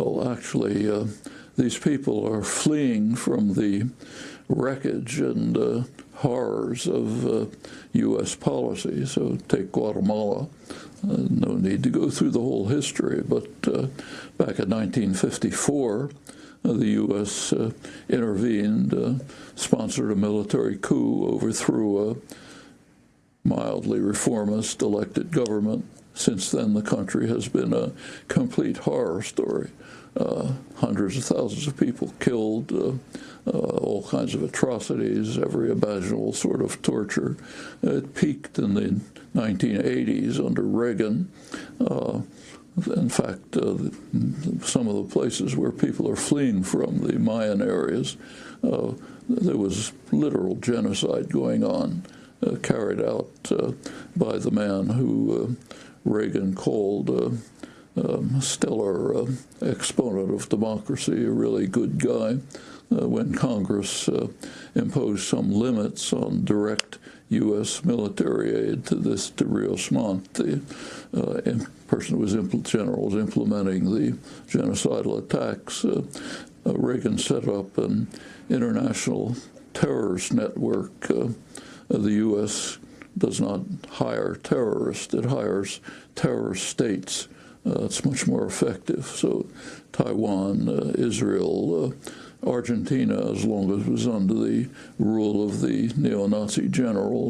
Well, actually, uh, these people are fleeing from the wreckage and uh, horrors of uh, U.S. policy. So take Guatemala. Uh, no need to go through the whole history, but uh, back in 1954, uh, the U.S. Intervened, sponsored a military coup, overthrew a mildly reformist elected government. Since then, the country has been a complete horror story. Uh, hundreds of thousands of people killed, uh, uh, all kinds of atrocities, every imaginable sort of torture. It peaked in the 1980s under Reagan. Uh, in fact, uh, some of the places where people are fleeing from, the Mayan areas, uh, there was literal genocide going on, carried out by the man who Reagan called um, stellar uh, exponent of democracy, a really good guy. Uh, when Congress uh, imposed some limits on direct U.S. military aid to this to Rios Montt, the uh, person who was general was implementing the genocidal attacks. Uh, uh, Reagan set up an international terrorist network. The U.S. does not hire terrorists; it hires terrorist states uh, it's much more effective. So Taiwan, uh, Israel, uh, Argentina, as long as it was under the rule of the neo-Nazi generals,